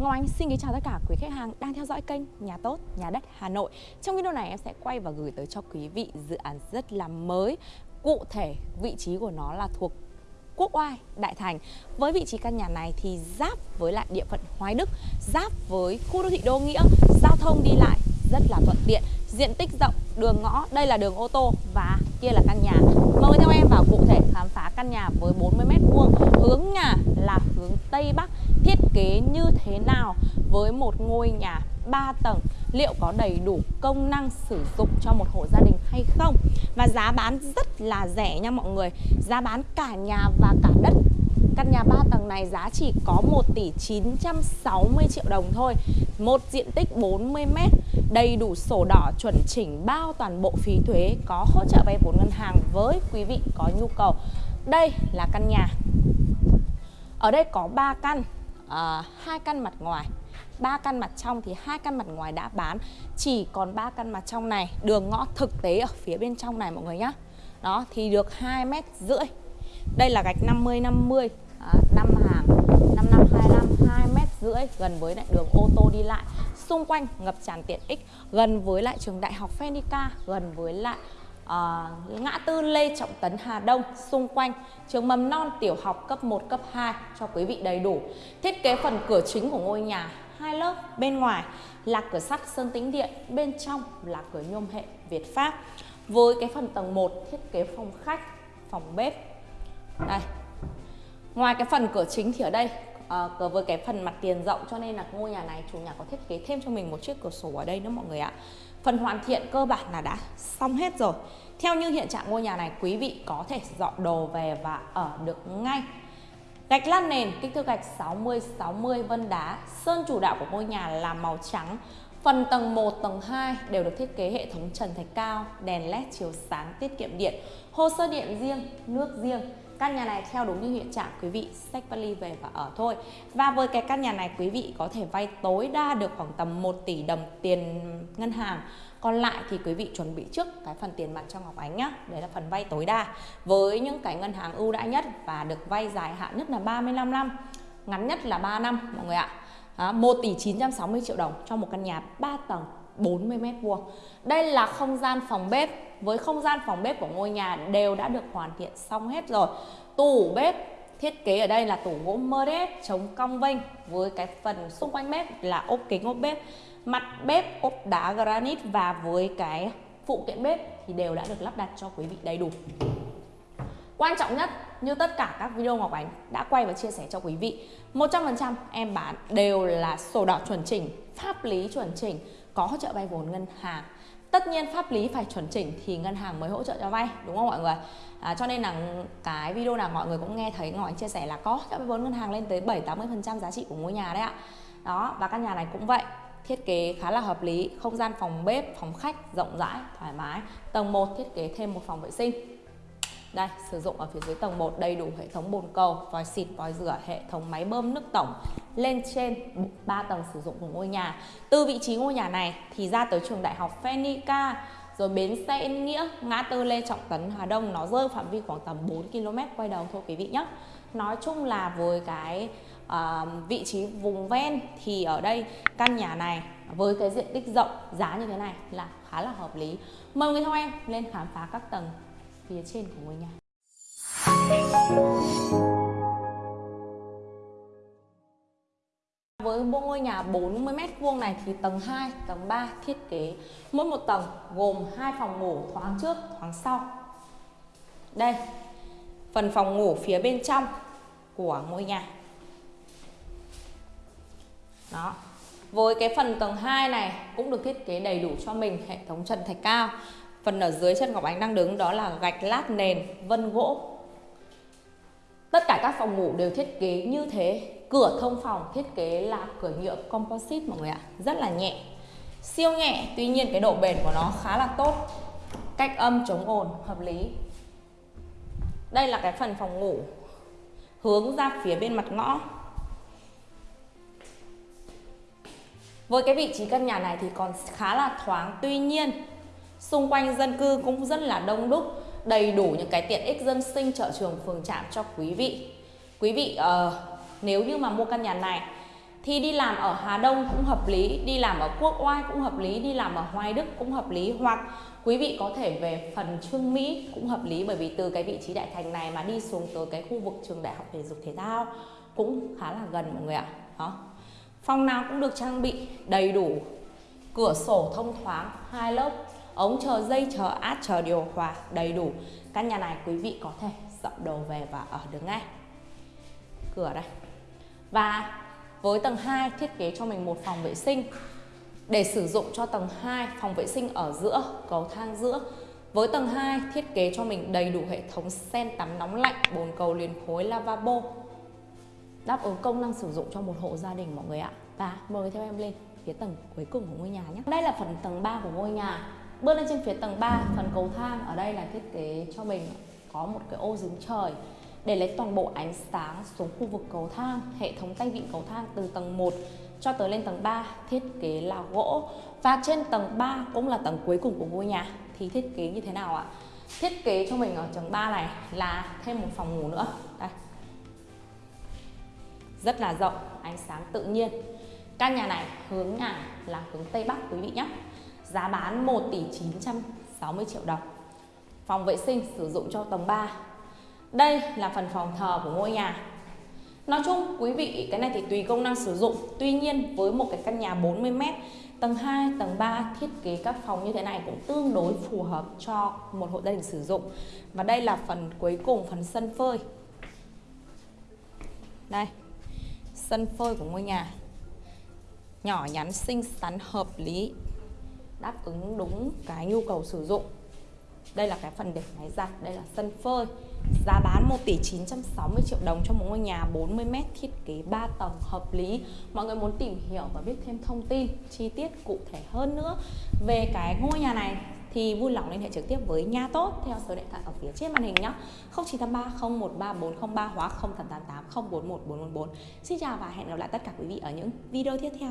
Ngọc Anh xin kính chào tất cả quý khách hàng đang theo dõi kênh Nhà Tốt, Nhà Đất Hà Nội. Trong video này em sẽ quay và gửi tới cho quý vị dự án rất là mới. Cụ thể vị trí của nó là thuộc Quốc Oai, Đại Thành. Với vị trí căn nhà này thì giáp với lại địa phận Hoài Đức Giáp với khu đô thị Đô Nghĩa Giao thông đi lại rất là thuận tiện. Diện tích rộng, đường ngõ, đây là đường ô tô và kia là căn nhà. Mời theo em vào cụ thể khám phá căn nhà với 40m2 Hướng nhà là hướng Tây Bắc. Thiết kế như thế nào với một ngôi nhà 3 tầng? Liệu có đầy đủ công năng sử dụng cho một hộ gia đình hay không? Và giá bán rất là rẻ nha mọi người. Giá bán cả nhà và cả đất. Căn nhà 3 tầng này giá chỉ có 1 tỷ 960 triệu đồng thôi. Một diện tích 40 m Đầy đủ sổ đỏ chuẩn chỉnh bao toàn bộ phí thuế Có hỗ trợ vay vốn ngân hàng với quý vị có nhu cầu. Đây là căn nhà. Ở đây có 3 căn. Ờ, hai căn mặt ngoài. Ba căn mặt trong thì hai căn mặt ngoài đã bán. Chỉ còn ba căn mặt trong này. Đường ngõ thực tế ở phía bên trong này mọi người nhá. Đó thì được 2 mét rưỡi. Đây là gạch 50 50 à, hàng. 5 năm 25 2 mét rưỡi gần với lại đường ô tô đi lại. Xung quanh ngập tràn tiện ích. Gần với lại trường đại học Fenica, gần với lại uh, ngã tư Lê Trọng Tấn Hà Đông xung quanh trường mầm non tiểu học cấp 1 cấp 2 cho quý vị đầy đủ. Thiết kế phần cửa chính của ngôi nhà hai lớp bên ngoài là cửa sắt sơn tĩnh điện bên trong là cửa nhôm hệ Việt Pháp. Với cái phần tầng 1 thiết kế phòng khách phòng bếp. Đây. Ngoài cái phần cửa chính thì ở đây à, với cái phần mặt tiền rộng cho nên là ngôi nhà này chủ nhà có thiết kế thêm cho mình một chiếc cửa sổ ở đây nữa mọi người ạ phần hoàn thiện cơ bản là đã xong hết rồi theo như hiện trạng ngôi nhà này quý vị có thể dọn đồ về và ở được ngay Gạch lát nền kích thước gạch 60 60 vân đá, sơn chủ đạo của ngôi nhà là màu trắng. Phần tầng 1, tầng 2 đều được thiết kế hệ thống trần thạch cao, đèn led chiếu sáng tiết kiệm điện, hồ sơ điện riêng, nước riêng. Căn nhà này theo đúng như hiện trạng quý vị xách vali về và ở thôi. Và với cái căn nhà này quý vị có thể vay tối đa được khoảng tầm 1 tỷ đồng tiền ngân hàng. Còn lại thì quý vị chuẩn bị trước cái phần tiền mặt cho Ngọc Ánh nhá. Đấy là phần vay tối đa. Với những cái ngân hàng ưu đãi nhất và được vay dài hạn nhất là 35 năm ngắn nhất là 3 năm mọi người ạ. À, 1 tỷ 960 triệu đồng cho một căn nhà 3 tầng. 40 mét vuông. Đây là không gian phòng bếp. Với không gian phòng bếp của ngôi nhà đều đã được hoàn thiện xong hết rồi. Tủ bếp thiết kế ở đây là tủ gỗ mơ đét chống cong vênh với cái phần xung quanh bếp là ốp kính ốp bếp. Mặt bếp ốp đá granite và với cái phụ kiện bếp thì đều đã được lắp đặt cho quý vị đầy đủ. Quan trọng nhất như tất cả các video Ngọc Ánh đã quay và chia sẻ cho quý vị 100% em bán đều là sổ đỏ chuẩn chỉnh, pháp lý chuẩn chỉnh, có hỗ trợ vay vốn ngân hàng. Tất nhiên pháp lý phải chuẩn chỉnh thì ngân hàng mới hỗ trợ cho vay đúng không mọi người? À, Cho nên là cái video nào mọi người cũng nghe thấy Ngọc chia sẻ là có hỗ trợ vay vốn ngân hàng lên tới 7-80% giá trị của ngôi nhà đấy ạ. Đó và căn nhà này cũng vậy thiết kế khá là hợp lý không gian phòng bếp phòng khách rộng rãi thoải mái. Tầng 1 thiết kế thêm một phòng vệ sinh đây sử dụng ở phía dưới tầng 1 đầy đủ hệ thống bồn cầu vòi xịt vòi rửa hệ thống máy bơm nước tổng. Lên trên 3 tầng sử dụng của ngôi nhà. Từ vị trí ngôi nhà này thì ra tới trường đại học Phenica rồi bến xe Yên Nghĩa ngã tư Lê Trọng Tấn Hà Đông. Nó rơi phạm vi khoảng tầm 4 km quay đầu thôi quý vị nhé nói chung là với cái uh, vị trí vùng ven thì ở đây căn nhà này với cái diện tích rộng giá như thế này là khá là hợp lý. Mời người theo em lên khám phá các tầng phía trên của ngôi nhà. Với bộ ngôi nhà 40 m2 này thì tầng 2, tầng 3 thiết kế mỗi một tầng gồm hai phòng ngủ thoáng trước, thoáng sau. Đây, phần phòng ngủ phía bên trong của ngôi nhà. Đó với cái phần tầng 2 này cũng được thiết kế đầy đủ cho mình hệ thống trần thạch cao phần ở dưới chân Ngọc Ánh đang đứng đó là gạch lát nền, vân gỗ. Tất cả các phòng ngủ đều thiết kế như thế. Cửa thông phòng thiết kế là cửa nhựa composite mọi người ạ. Rất là nhẹ. Siêu nhẹ, tuy nhiên cái độ bền của nó khá là tốt. Cách âm chống ồn, hợp lý. Đây là cái phần phòng ngủ hướng ra phía bên mặt ngõ. Với cái vị trí căn nhà này thì còn khá là thoáng, Tuy nhiên xung quanh dân cư cũng rất là đông đúc Đầy đủ những cái tiện ích dân sinh chợ trường phường trạm cho quý vị Quý vị uh, nếu như mà mua căn nhà này thì đi làm ở Hà Đông cũng hợp lý, đi làm ở Quốc Oai cũng hợp lý, đi làm ở Hoài Đức cũng hợp lý hoặc quý vị có thể về phần Trương Mỹ cũng hợp lý bởi vì từ cái vị trí đại thành này mà đi xuống tới cái khu vực trường đại học thể dục thể thao cũng khá là gần mọi người ạ. Đó. Phòng nào cũng được trang bị đầy đủ cửa sổ thông thoáng hai lớp ống chờ dây, chờ át, chờ điều hòa đầy đủ. Căn nhà này quý vị có thể dọn đồ về và ở được ngay. Cửa đây. Và với tầng 2 thiết kế cho mình một phòng vệ sinh. Để sử dụng cho tầng 2 phòng vệ sinh ở giữa, cầu thang giữa. Với tầng 2 thiết kế cho mình đầy đủ hệ thống sen tắm nóng lạnh, bồn cầu liền khối lavabo. Đáp ứng công năng sử dụng cho một hộ gia đình mọi người ạ. Và mời theo em lên phía tầng cuối cùng của ngôi nhà nhé. Đây là phần tầng 3 của ngôi nhà bước lên trên phía tầng 3 phần cầu thang ở đây là thiết kế cho mình có một cái ô dính trời để lấy toàn bộ ánh sáng xuống khu vực cầu thang, hệ thống tay vịn cầu thang từ tầng 1 cho tới lên tầng 3 thiết kế là gỗ. Và trên tầng 3 cũng là tầng cuối cùng của ngôi nhà. Thì thiết kế như thế nào ạ? Thiết kế cho mình ở tầng 3 này là thêm một phòng ngủ nữa. Đây. Rất là rộng, ánh sáng tự nhiên. Căn nhà này hướng nhà là hướng Tây Bắc quý vị nhé giá bán 1 tỷ 960 triệu đồng. Phòng vệ sinh sử dụng cho tầng 3 đây là phần phòng thờ của ngôi nhà. Nói chung quý vị cái này thì tùy công năng sử dụng. Tuy nhiên với một cái căn nhà 40m Tầng 2, tầng 3 thiết kế các phòng như thế này cũng tương đối phù hợp cho một hộ gia đình sử dụng. Và đây là phần cuối cùng, phần sân phơi. Đây, sân phơi của ngôi nhà. Nhỏ nhắn, xinh xắn, hợp lý. Đáp ứng đúng cái nhu cầu sử dụng. Đây là cái phần để máy giặt, đây là sân phơi. Giá bán 1 tỷ 960 triệu đồng cho một ngôi nhà 40m thiết kế 3 tầng hợp lý. Mọi người muốn tìm hiểu và biết thêm thông tin chi tiết cụ thể hơn nữa về cái ngôi nhà này thì vui lòng liên hệ trực tiếp với nha tốt theo số điện thoại ở phía trên màn hình nhé 0983 013 403 hoặc 0888 041 444 Xin chào và hẹn gặp lại tất cả quý vị ở những video tiếp theo.